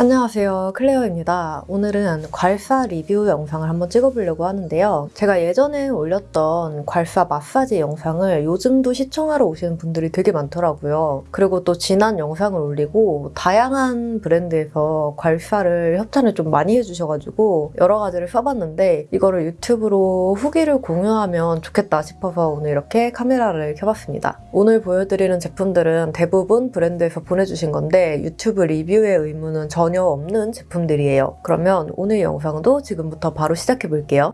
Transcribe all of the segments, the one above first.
안녕하세요. 클레어입니다. 오늘은 괄사 리뷰 영상을 한번 찍어보려고 하는데요. 제가 예전에 올렸던 괄사 마사지 영상을 요즘도 시청하러 오시는 분들이 되게 많더라고요. 그리고 또 지난 영상을 올리고 다양한 브랜드에서 괄사를 협찬을 좀 많이 해주셔가지고 여러 가지를 써봤는데 이거를 유튜브로 후기를 공유하면 좋겠다 싶어서 오늘 이렇게 카메라를 켜봤습니다. 오늘 보여드리는 제품들은 대부분 브랜드에서 보내주신 건데 유튜브 리뷰의 의무는 전혀 없는 제품들이에요. 그러면 오늘 영상도 지금부터 바로 시작해 볼게요.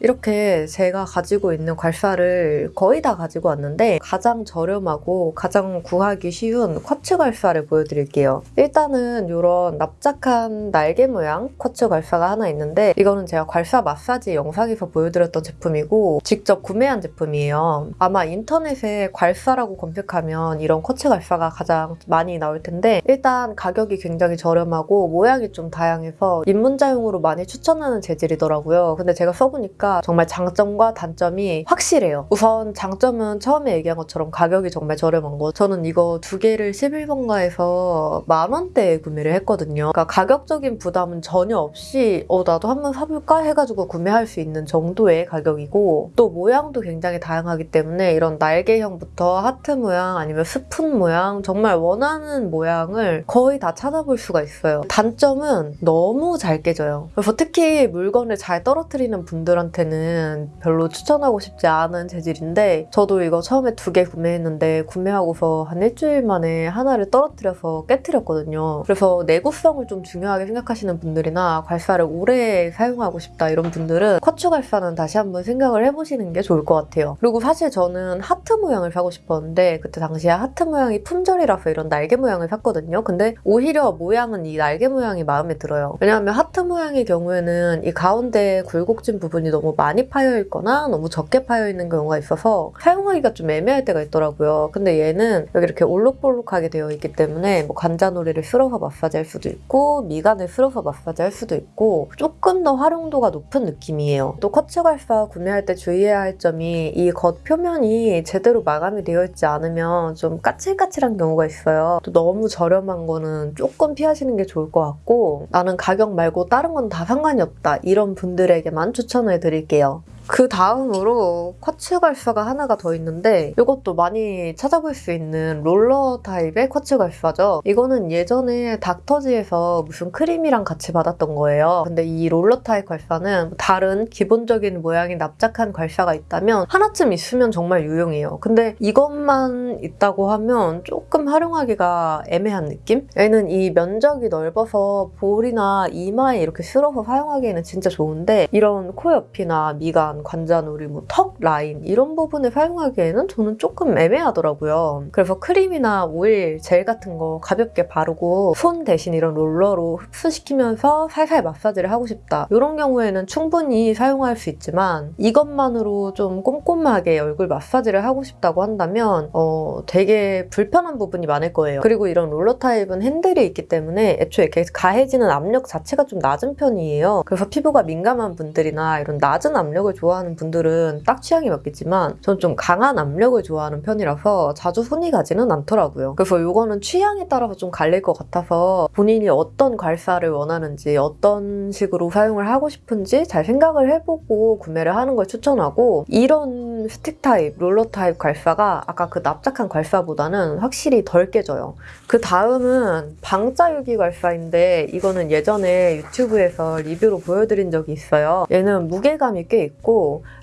이렇게 제가 가지고 있는 괄사를 거의 다 가지고 왔는데 가장 저렴하고 가장 구하기 쉬운 쿼츠 괄사를 보여드릴게요. 일단은 이런 납작한 날개 모양 쿼츠 괄사가 하나 있는데 이거는 제가 괄사 마사지 영상에서 보여드렸던 제품이고 직접 구매한 제품이에요. 아마 인터넷에 괄사라고 검색하면 이런 쿼츠 괄사가 가장 많이 나올 텐데 일단 가격이 굉장히 저렴하고 모양이 좀 다양해서 입문자용으로 많이 추천하는 재질이더라고요. 근데 제가 써보니까 보니까 정말 장점과 단점이 확실해요. 우선 장점은 처음에 얘기한 것처럼 가격이 정말 저렴한 거. 저는 이거 두 개를 11번가에서 만 원대에 구매를 했거든요. 그러니까 가격적인 부담은 전혀 없이 어 나도 한번 사볼까 해가지고 구매할 수 있는 정도의 가격이고 또 모양도 굉장히 다양하기 때문에 이런 날개형부터 하트 모양 아니면 스푼 모양 정말 원하는 모양을 거의 다 찾아볼 수가 있어요. 단점은 너무 잘 깨져요. 그래서 특히 물건을 잘 떨어뜨리는 분들한테 저한테는 별로 추천하고 싶지 않은 재질인데 저도 이거 처음에 두 개 구매했는데 구매하고서 한 일주일 만에 하나를 떨어뜨려서 깨뜨렸거든요. 그래서 내구성을 좀 중요하게 생각하시는 분들이나 괄사를 오래 사용하고 싶다 이런 분들은 쿼츠 괄사는 다시 한번 생각을 해보시는 게 좋을 것 같아요. 그리고 사실 저는 하트 모양을 사고 싶었는데 그때 당시에 하트 모양이 품절이라서 이런 날개 모양을 샀거든요. 근데 오히려 모양은 이 날개 모양이 마음에 들어요. 왜냐하면 하트 모양의 경우에는 이 가운데 굴곡진 부분이 너무 많이 파여 있거나 너무 적게 파여 있는 경우가 있어서 사용하기가 좀 애매할 때가 있더라고요. 근데 얘는 여기 이렇게 올록볼록하게 되어 있기 때문에 뭐 관자놀이를 쓸어서 마사지 할 수도 있고 미간을 쓸어서 마사지 할 수도 있고 조금 더 활용도가 높은 느낌이에요. 또 쿼츠 괄사 구매할 때 주의해야 할 점이 이 겉 표면이 제대로 마감이 되어 있지 않으면 좀 까칠까칠한 경우가 있어요. 또 너무 저렴한 거는 조금 피하시는 게 좋을 것 같고 나는 가격 말고 다른 건 다 상관이 없다 이런 분들에게만 추천을 드릴게요. 그 다음으로 쿼츠 괄사가 하나가 더 있는데 이것도 많이 찾아볼 수 있는 롤러 타입의 쿼츠 괄사죠. 이거는 예전에 닥터지에서 무슨 크림이랑 같이 받았던 거예요. 근데 이 롤러 타입 괄사는 다른 기본적인 모양이 납작한 괄사가 있다면 하나쯤 있으면 정말 유용해요. 근데 이것만 있다고 하면 조금 활용하기가 애매한 느낌? 얘는 이 면적이 넓어서 볼이나 이마에 이렇게 쓸어서 사용하기에는 진짜 좋은데 이런 코 옆이나 미간 라인, 관자놀이, 뭐 턱 라인 이런 부분을 사용하기에는 저는 조금 애매하더라고요. 그래서 크림이나 오일, 젤 같은 거 가볍게 바르고 손 대신 이런 롤러로 흡수시키면서 살살 마사지를 하고 싶다. 이런 경우에는 충분히 사용할 수 있지만 이것만으로 좀 꼼꼼하게 얼굴 마사지를 하고 싶다고 한다면 어, 되게 불편한 부분이 많을 거예요. 그리고 이런 롤러 타입은 핸들이 있기 때문에 애초에 이렇게 가해지는 압력 자체가 좀 낮은 편이에요. 그래서 피부가 민감한 분들이나 이런 낮은 압력을 좋아 좋아하는 분들은 딱 취향이 맞겠지만 저는 좀 강한 압력을 좋아하는 편이라서 자주 손이 가지는 않더라고요. 그래서 이거는 취향에 따라서 좀 갈릴 것 같아서 본인이 어떤 괄사를 원하는지 어떤 식으로 사용을 하고 싶은지 잘 생각을 해보고 구매를 하는 걸 추천하고 이런 스틱 타입, 롤러 타입 괄사가 아까 그 납작한 괄사보다는 확실히 덜 깨져요. 그 다음은 방자유기 괄사인데 이거는 예전에 유튜브에서 리뷰로 보여드린 적이 있어요. 얘는 무게감이 꽤 있고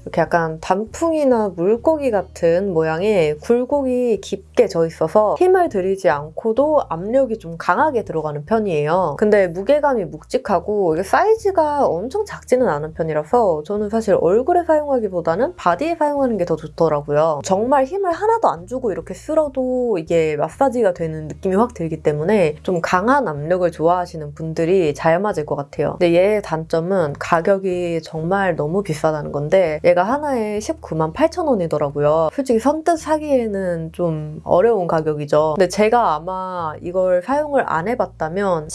이렇게 약간 단풍이나 물고기 같은 모양의 굴곡이 깊게 져 있어서 힘을 들이지 않고도 압력이 좀 강하게 들어가는 편이에요. 근데 무게감이 묵직하고 사이즈가 엄청 작지는 않은 편이라서 저는 사실 얼굴에 사용하기보다는 바디에 사용하는 게 더 좋더라고요. 정말 힘을 하나도 안 주고 이렇게 쓸어도 이게 마사지가 되는 느낌이 확 들기 때문에 좀 강한 압력을 좋아하시는 분들이 잘 맞을 것 같아요. 근데 얘의 단점은 가격이 정말 너무 비싸다는 건데 얘가 하나에 19만 8천 원이더라고요. 솔직히 선뜻 사기에는 좀 어려운 가격이죠. 근데 제가 아마 이걸 사용을 안 해봤다면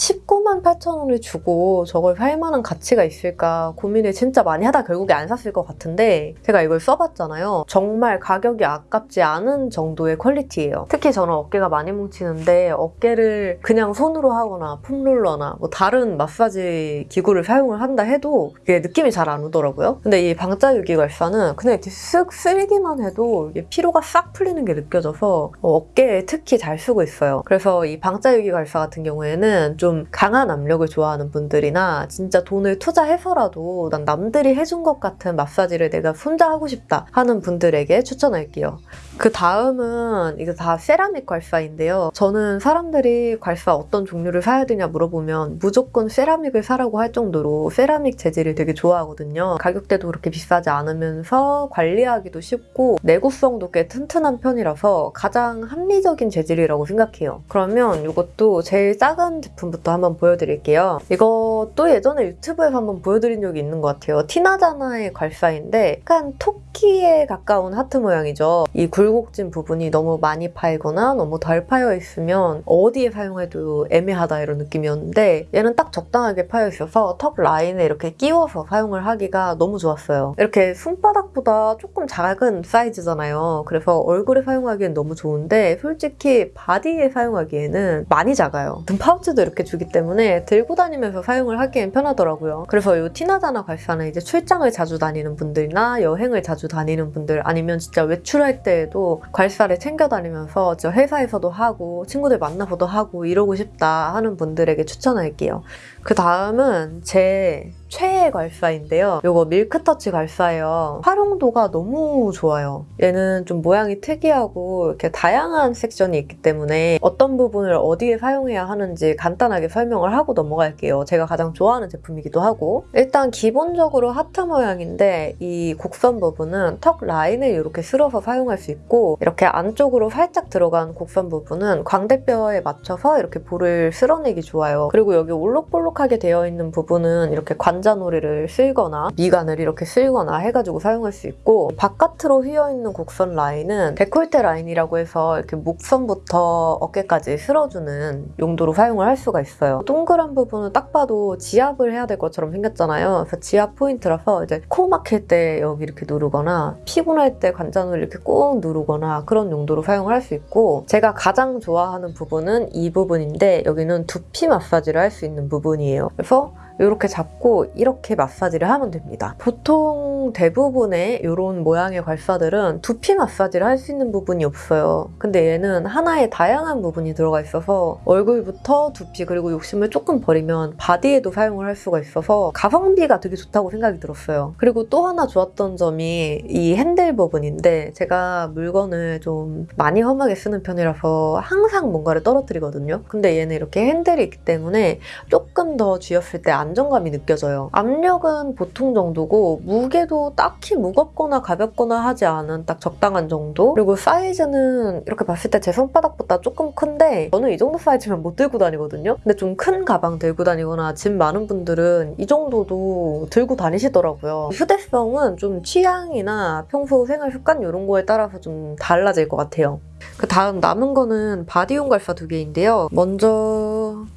19만 78,000원을 주고 저걸 살 만한 가치가 있을까 고민을 진짜 많이 하다 결국에 안 샀을 것 같은데 제가 이걸 써봤잖아요. 정말 가격이 아깝지 않은 정도의 퀄리티예요. 특히 저는 어깨가 많이 뭉치는데 어깨를 그냥 손으로 하거나 폼롤러나 뭐 다른 마사지 기구를 사용을 한다 해도 이게 느낌이 잘 안 오더라고요. 근데 이 방자유기 갈사는 그냥 이렇게 쓱 쓸기만 해도 피로가 싹 풀리는 게 느껴져서 어, 어깨에 특히 잘 쓰고 있어요. 그래서 이 방자유기 갈사 같은 경우에는 좀 강한 압력을 좋아하는 분들이나 진짜 돈을 투자해서라도 난 남들이 해준 것 같은 마사지를 내가 혼자 하고 싶다 하는 분들에게 추천할게요. 그 다음은 이거 다 세라믹 괄사인데요. 저는 사람들이 괄사 어떤 종류를 사야 되냐 물어보면 무조건 세라믹을 사라고 할 정도로 세라믹 재질을 되게 좋아하거든요. 가격대도 그렇게 비싸지 않으면서 관리하기도 쉽고 내구성도 꽤 튼튼한 편이라서 가장 합리적인 재질이라고 생각해요. 그러면 이것도 제일 작은 제품부터 한번 보여드릴게요. 이것도 예전에 유튜브에서 한번 보여드린 적이 있는 것 같아요. 티나자나의 괄사인데 약간 토끼에 가까운 하트 모양이죠. 이 굴곡진 부분이 너무 많이 파이거나 너무 덜 파여 있으면 어디에 사용해도 애매하다 이런 느낌이었는데 얘는 딱 적당하게 파여 있어서 턱 라인에 이렇게 끼워서 사용을 하기가 너무 좋았어요. 이렇게 손바닥보다 조금 작은 사이즈잖아요. 그래서 얼굴에 사용하기엔 너무 좋은데 솔직히 바디에 사용하기에는 많이 작아요. 등 파우치도 이렇게 주기 때문에 들고 다니면서 사용을 하기엔 편하더라고요. 그래서 이 티나자나 괄사는 이제 출장을 자주 다니는 분들이나 여행을 자주 다니는 분들 아니면 진짜 외출할 때 에도 괄사를 챙겨 다니면서 저 회사에서도 하고 친구들 만나서도 하고 이러고 싶다 하는 분들에게 추천할게요. 그 다음은 제 최애 괄사인데요. 이거 밀크터치 괄사예요. 활용도가 너무 좋아요. 얘는 좀 모양이 특이하고 이렇게 다양한 섹션이 있기 때문에 어떤 부분을 어디에 사용해야 하는지 간단하게 설명을 하고 넘어갈게요. 제가 가장 좋아하는 제품이기도 하고 일단 기본적으로 하트 모양인데 이 곡선 부분은 턱 라인을 이렇게 쓸어서 사용할 수 있고 이렇게 안쪽으로 살짝 들어간 곡선 부분은 광대뼈에 맞춰서 이렇게 볼을 쓸어내기 좋아요. 그리고 여기 올록볼록하게 되어 있는 부분은 이렇게 관 관자놀이를 쓸거나 미간을 이렇게 쓸거나 해가지고 사용할 수 있고 바깥으로 휘어있는 곡선 라인은 데콜테 라인이라고 해서 이렇게 목선부터 어깨까지 쓸어주는 용도로 사용을 할 수가 있어요. 동그란 부분은 딱 봐도 지압을 해야 될 것처럼 생겼잖아요. 그래서 지압 포인트라서 이제 코 막힐 때 여기 이렇게 누르거나 피곤할 때 관자놀이 이렇게 꾹 누르거나 그런 용도로 사용을 할 수 있고 제가 가장 좋아하는 부분은 이 부분인데 여기는 두피 마사지를 할 수 있는 부분이에요. 그래서 이렇게 잡고 이렇게 마사지를 하면 됩니다. 보통 대부분의 이런 모양의 괄사들은 두피 마사지를 할 수 있는 부분이 없어요. 근데 얘는 하나의 다양한 부분이 들어가 있어서 얼굴부터 두피 그리고 욕심을 조금 버리면 바디에도 사용을 할 수가 있어서 가성비가 되게 좋다고 생각이 들었어요. 그리고 또 하나 좋았던 점이 이 핸들 부분인데 제가 물건을 좀 많이 험하게 쓰는 편이라서 항상 뭔가를 떨어뜨리거든요. 근데 얘는 이렇게 핸들이 있기 때문에 조금 더 쥐었을 때안 정감이 느껴져요. 압력은 보통 정도고 무게도 딱히 무겁거나 가볍거나 하지 않은 딱 적당한 정도? 그리고 사이즈는 이렇게 봤을 때 제 손바닥보다 조금 큰데 저는 이 정도 사이즈면 못 들고 다니거든요? 근데 좀 큰 가방 들고 다니거나 짐 많은 분들은 이 정도도 들고 다니시더라고요. 휴대성은 좀 취향이나 평소 생활 습관 이런 거에 따라서 좀 달라질 것 같아요. 그 다음 남은 거는 바디 용 괄사 두 개인데요. 먼저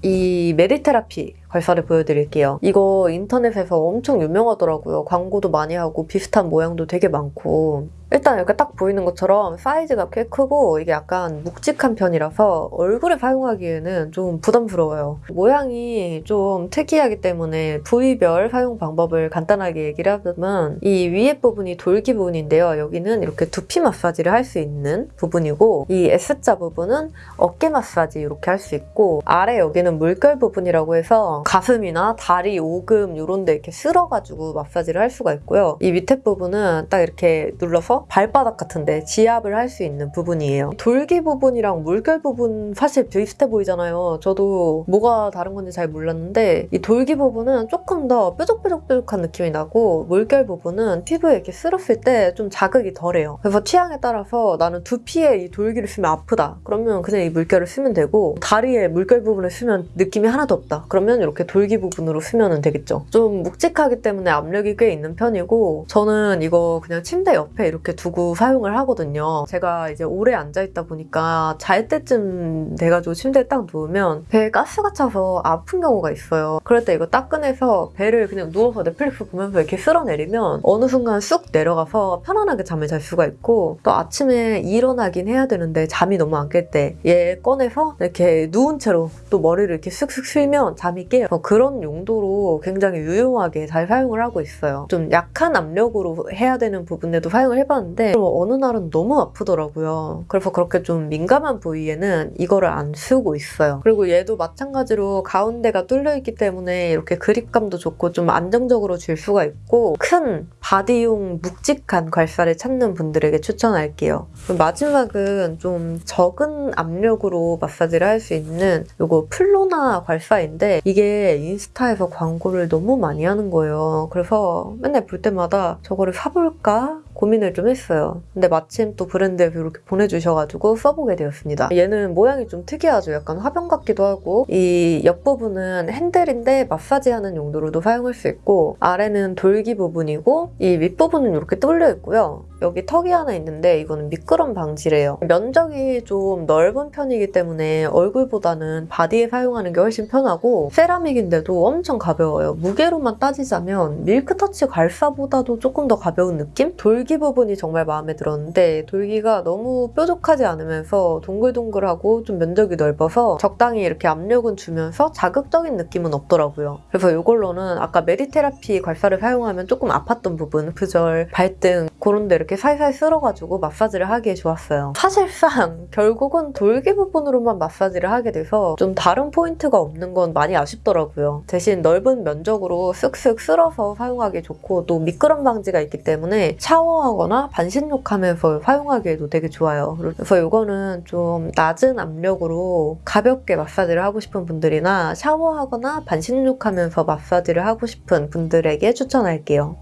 이 메디테라피 괄사를 보여드릴게요. 이거 인터넷에서 엄청 유명하더라고요. 광고도 많이 하고 비슷한 모양도 되게 많고 일단 이렇게 딱 보이는 것처럼 사이즈가 꽤 크고 이게 약간 묵직한 편이라서 얼굴에 사용하기에는 좀 부담스러워요. 모양이 좀 특이하기 때문에 부위별 사용 방법을 간단하게 얘기를 하자면 이 위에 부분이 돌기 부분인데요. 여기는 이렇게 두피 마사지를 할 수 있는 부분이고 이 S자 부분은 어깨 마사지 이렇게 할 수 있고 아래 여기는 물결 부분이라고 해서 가슴이나 다리, 오금 이런 데 이렇게 쓸어가지고 마사지를 할 수가 있고요. 이 밑에 부분은 딱 이렇게 눌러서 발바닥 같은데 지압을 할 수 있는 부분이에요. 돌기 부분이랑 물결 부분 사실 비슷해 보이잖아요. 저도 뭐가 다른 건지 잘 몰랐는데 이 돌기 부분은 조금 더 뾰족뾰족뾰족한 느낌이 나고 물결 부분은 피부에 이렇게 쓸었을 때 좀 자극이 덜해요. 그래서 취향에 따라서 나는 두피에 이 돌기를 쓰면 아프다. 그러면 그냥 이 물결을 쓰면 되고 다리에 물결 부분을 쓰면 느낌이 하나도 없다. 그러면 이렇게 돌기 부분으로 쓰면 되겠죠. 좀 묵직하기 때문에 압력이 꽤 있는 편이고 저는 이거 그냥 침대 옆에 이렇게 이렇게 두고 사용을 하거든요. 제가 이제 오래 앉아있다 보니까 잘 때쯤 돼가지고 침대에 딱 누우면 배에 가스가 차서 아픈 경우가 있어요. 그럴 때 이거 딱 꺼내서 배를 그냥 누워서 넷플릭스 보면서 이렇게 쓸어내리면 어느 순간 쑥 내려가서 편안하게 잠을 잘 수가 있고 또 아침에 일어나긴 해야 되는데 잠이 너무 안 깰 때 얘 꺼내서 이렇게 누운 채로 또 머리를 이렇게 쓱쓱 쓸면 잠이 깨요. 어, 그런 용도로 굉장히 유용하게 잘 사용을 하고 있어요. 좀 약한 압력으로 해야 되는 부분에도 사용을 해봤는데 그럼 어느 날은 너무 아프더라고요. 그래서 그렇게 좀 민감한 부위에는 이거를 안 쓰고 있어요. 그리고 얘도 마찬가지로 가운데가 뚫려 있기 때문에 이렇게 그립감도 좋고 좀 안정적으로 줄 수가 있고 큰 바디용 묵직한 괄사를 찾는 분들에게 추천할게요. 마지막은 좀 적은 압력으로 마사지를 할 수 있는 이거 플로나 괄사인데 이게 인스타에서 광고를 너무 많이 하는 거예요. 그래서 맨날 볼 때마다 저거를 사볼까 고민을 좀 했어요. 근데 마침 또 브랜드에서 이렇게 보내주셔가지고 써보게 되었습니다. 얘는 모양이 좀 특이하죠. 약간 화병 같기도 하고 이 옆부분은 핸들인데 마사지하는 용도로도 사용할 수 있고 아래는 돌기 부분이고 이 윗부분은 이렇게 뚫려 있고요. 여기 턱이 하나 있는데 이거는 미끄럼 방지래요. 면적이 좀 넓은 편이기 때문에 얼굴보다는 바디에 사용하는 게 훨씬 편하고 세라믹인데도 엄청 가벼워요. 무게로만 따지자면 밀크터치 괄사보다도 조금 더 가벼운 느낌? 돌기 부분이 정말 마음에 들었는데 돌기가 너무 뾰족하지 않으면서 동글동글하고 좀 면적이 넓어서 적당히 이렇게 압력은 주면서 자극적인 느낌은 없더라고요. 그래서 이걸로는 아까 메디테라피 괄사를 사용하면 조금 아팠던 부분, 관절, 발등 그런 데 이렇게 살살 쓸어가지고 마사지를 하기에 좋았어요. 사실상 결국은 돌기 부분으로만 마사지를 하게 돼서 좀 다른 포인트가 없는 건 많이 아쉽더라고요. 대신 넓은 면적으로 쓱쓱 쓸어서 사용하기 좋고 또 미끄럼 방지가 있기 때문에 샤워하거나 반신욕하면서 사용하기에도 되게 좋아요. 그래서 이거는 좀 낮은 압력으로 가볍게 마사지를 하고 싶은 분들이나 샤워하거나 반신욕하면서 마사지를 하고 싶은 분들에게 추천할게요.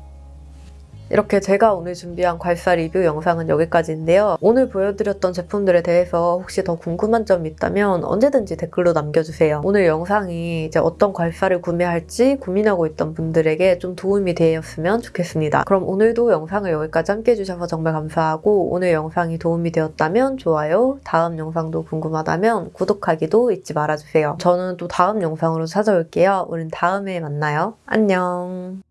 이렇게 제가 오늘 준비한 괄사 리뷰 영상은 여기까지인데요. 오늘 보여드렸던 제품들에 대해서 혹시 더 궁금한 점 있다면 언제든지 댓글로 남겨주세요. 오늘 영상이 이제 어떤 괄사를 구매할지 고민하고 있던 분들에게 좀 도움이 되었으면 좋겠습니다. 그럼 오늘도 영상을 여기까지 함께 해주셔서 정말 감사하고 오늘 영상이 도움이 되었다면 좋아요, 다음 영상도 궁금하다면 구독하기도 잊지 말아주세요. 저는 또 다음 영상으로 찾아올게요. 우린 다음에 만나요. 안녕.